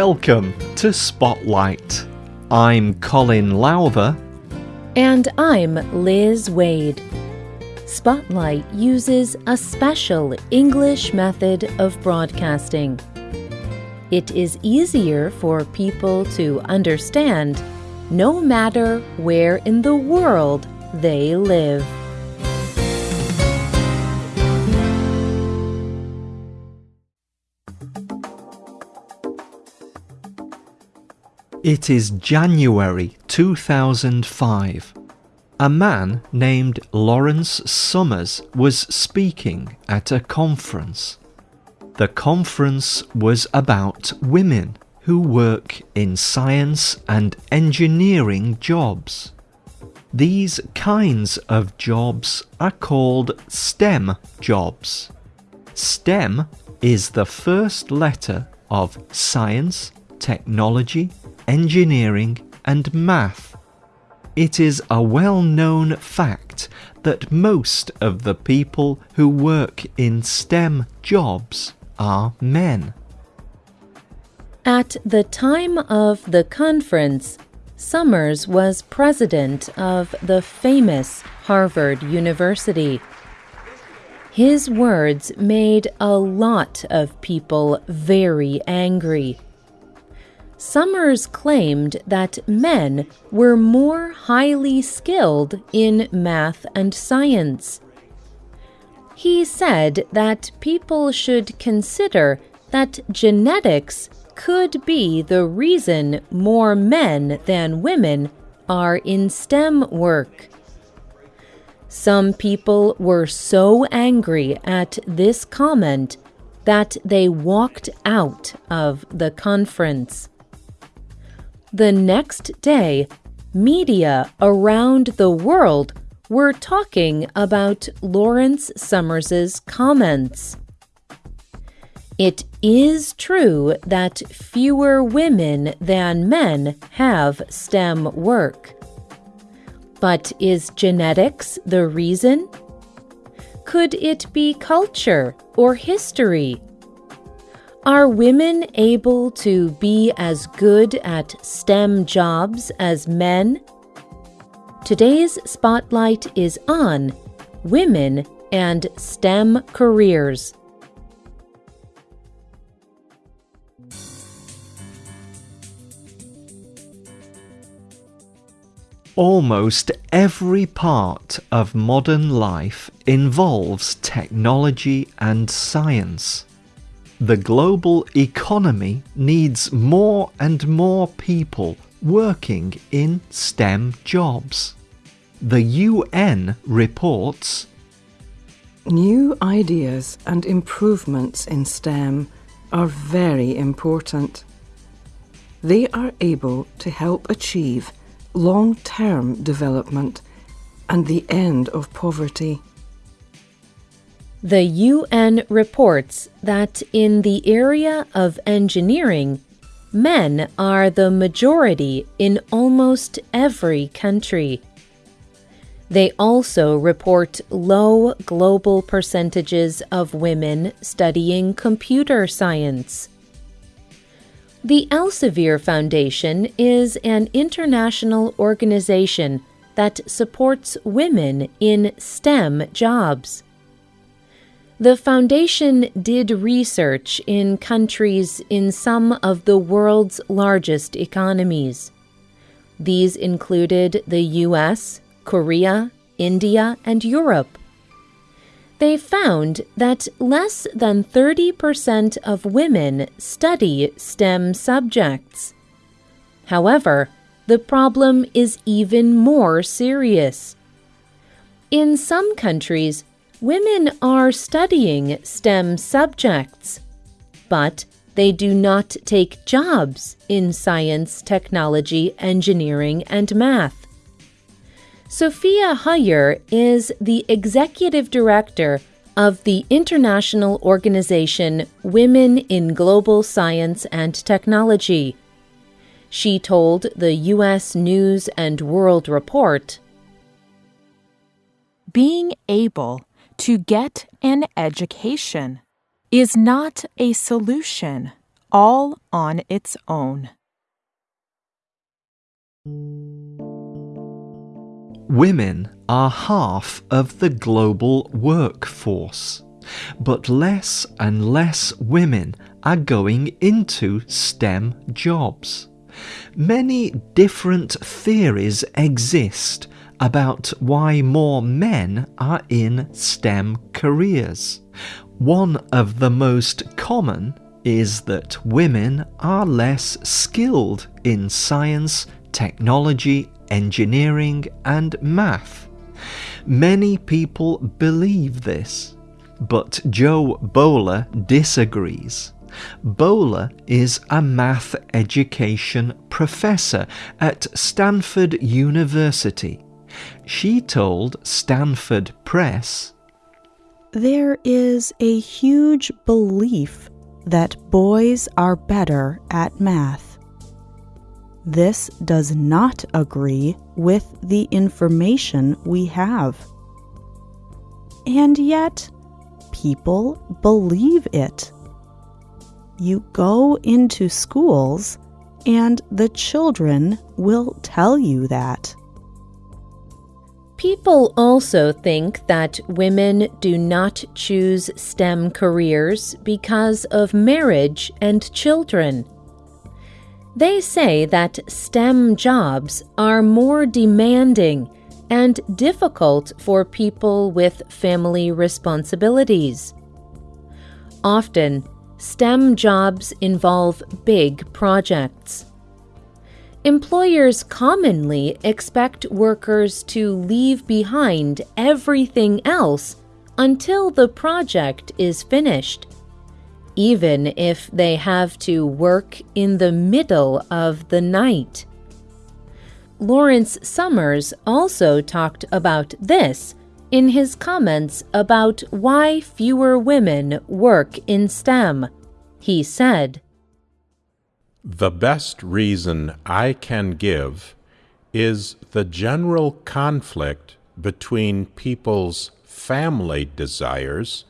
Welcome to Spotlight. I'm Colin Lowther. And I'm Liz Wade. Spotlight uses a special English method of broadcasting. It is easier for people to understand no matter where in the world they live. It is January 2005. A man named Lawrence Summers was speaking at a conference. The conference was about women who work in science and engineering jobs. These kinds of jobs are called STEM jobs. STEM is the first letter of science, technology, engineering, and math. It is a well known fact that most of the people who work in STEM jobs are men. At the time of the conference, Summers was president of the famous Harvard University. His words made a lot of people very angry. Summers claimed that men were more highly skilled in math and science. He said that people should consider that genetics could be the reason more men than women are in STEM work. Some people were so angry at this comment that they walked out of the conference. The next day, media around the world were talking about Lawrence Summers's comments. It is true that fewer women than men have STEM work. But is genetics the reason? Could it be culture or history are women able to be as good at STEM jobs as men? Today's spotlight is on women and STEM careers. Almost every part of modern life involves technology and science. The global economy needs more and more people working in STEM jobs. The UN reports New ideas and improvements in STEM are very important. They are able to help achieve long term development and the end of poverty. The UN reports that in the area of engineering, men are the majority in almost every country. They also report low global percentages of women studying computer science. The Elsevier Foundation is an international organization that supports women in STEM jobs. The foundation did research in countries in some of the world's largest economies. These included the US, Korea, India, and Europe they found that less than 30% of women study STEM subjects. However, the problem is even more serious. In some countries, women are studying STEM subjects, but they do not take jobs in science, technology, engineering, and math. Sophia Huyer is the executive director of the international organization Women in Global Science and Technology. She told the U.S. News and World Report Being able to get an education is not a solution, all on its own. Women are half of the global workforce, but less and less women are going into STEM jobs. Many different theories exist about why more men are in STEM careers. One of the most common is that women are less skilled in science, technology, engineering, and math. Many people believe this, but Jo Boaler disagrees. Boaler is a math education professor at Stanford University. She told Stanford Press There is a huge belief that boys are better at math. This does not agree with the information we have. And yet, people believe it. You go into schools, and the children will tell you that. People also think that women do not choose STEM careers because of marriage and children. They say that STEM jobs are more demanding and difficult for people with family responsibilities. Often, STEM jobs involve big projects. Employers commonly expect workers to leave behind everything else until the project is finished even if they have to work in the middle of the night. Lawrence Summers also talked about this in his comments about why fewer women work in STEM. He said, The best reason I can give is the general conflict between people's family desires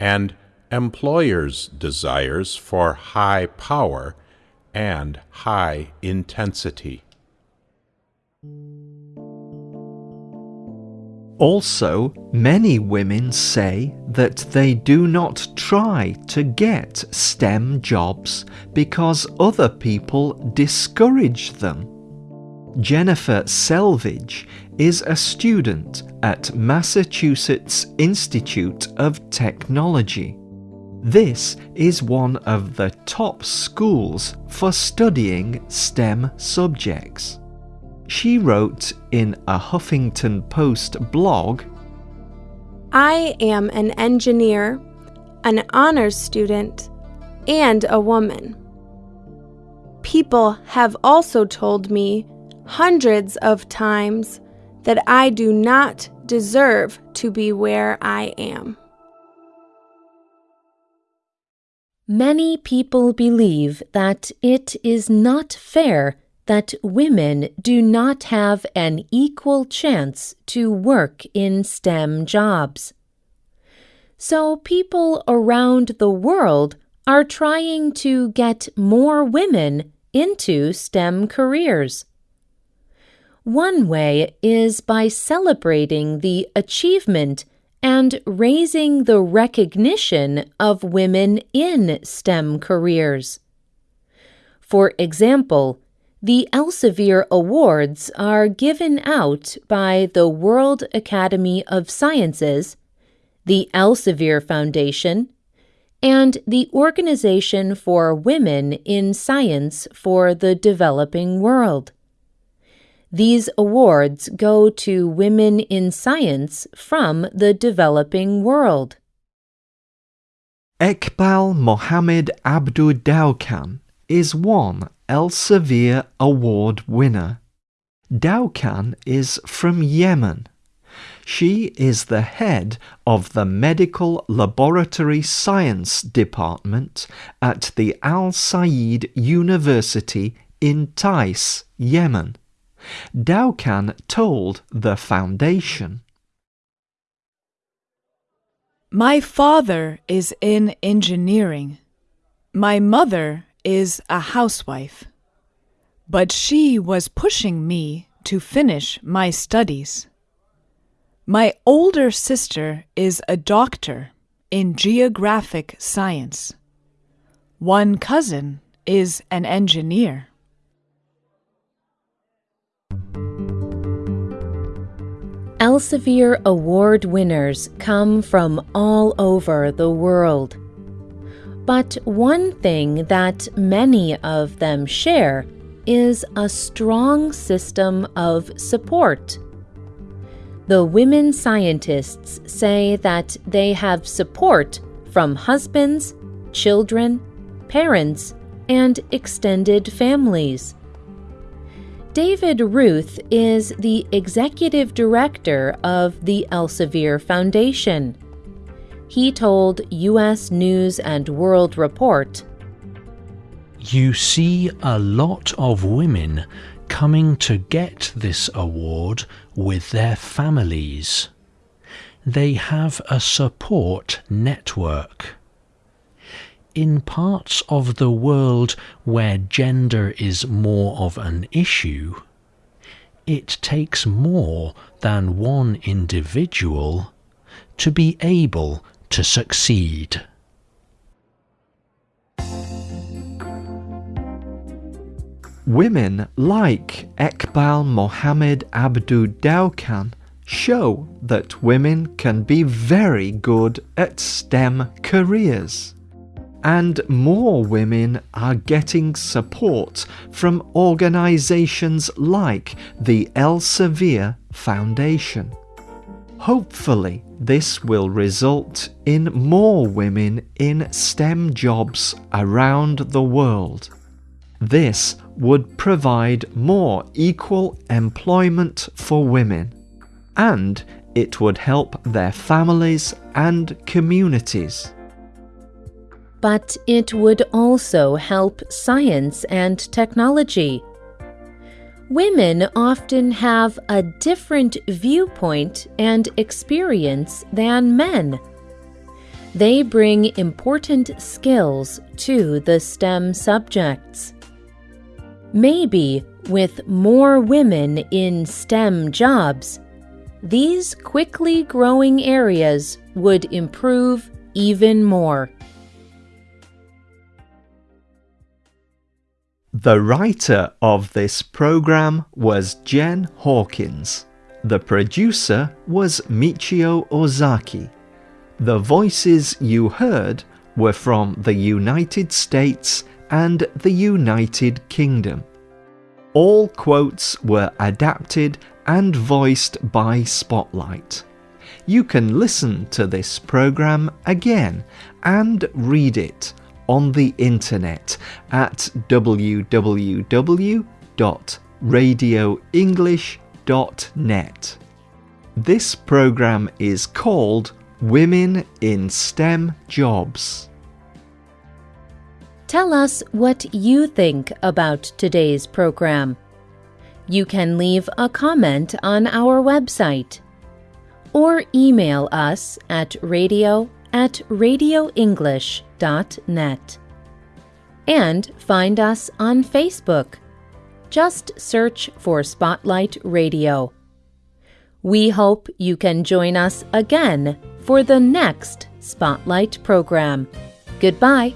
and employers' desires for high power and high intensity. Also, many women say that they do not try to get STEM jobs because other people discourage them. Jennifer Selvage is a student at Massachusetts Institute of Technology. This is one of the top schools for studying STEM subjects. She wrote in a Huffington Post blog I am an engineer, an honors student, and a woman. People have also told me hundreds of times that I do not deserve to be where I am. Many people believe that it is not fair that women do not have an equal chance to work in STEM jobs. So people around the world are trying to get more women into STEM careers. One way is by celebrating the achievement and raising the recognition of women in STEM careers. For example, the Elsevier Awards are given out by the World Academy of Sciences, the Elsevier Foundation, and the Organization for Women in Science for the Developing World. These awards go to women in science from the developing world. Ekbal Mohammed Abdul Dauqan is one Elsevier Award winner. Dauqan is from Yemen. She is the head of the Medical Laboratory Science Department at the Al Said University in Taiz, Yemen. Dauqan told the foundation. My father is in engineering. My mother is a housewife, but she was pushing me to finish my studies. My older sister is a doctor in geographic science. One cousin is an engineer. Elsevier Award winners come from all over the world. But one thing that many of them share is a strong system of support. The women scientists say that they have support from husbands, children, parents, and extended families. David Ruth is the executive director of the Elsevier Foundation. He told U.S. News and World Report You see a lot of women coming to get this award with their families. They have a support network. In parts of the world where gender is more of an issue, it takes more than one individual to be able to succeed. Women like Ekbal Mohammed Abdu Dauqan show that women can be very good at STEM careers. And more women are getting support from organizations like the Elsevier Foundation. Hopefully, this will result in more women in STEM jobs around the world. This would provide more equal employment for women, and it would help their families and communities. But it would also help science and technology. Women often have a different viewpoint and experience than men. They bring important skills to the STEM subjects. Maybe with more women in STEM jobs, these quickly growing areas would improve even more. The writer of this program was Jen Hawkins. The producer was Michio Ozaki. The voices you heard were from the United States and the United Kingdom. All quotes were adapted and voiced by Spotlight. You can listen to this program again and read it on the internet at www.radioenglish.net. This program is called Women in STEM Jobs. Tell us what you think about today's program. You can leave a comment on our website or email us at radio at radioenglish.net. And find us on Facebook. Just search for Spotlight Radio. We hope you can join us again for the next Spotlight program. Goodbye.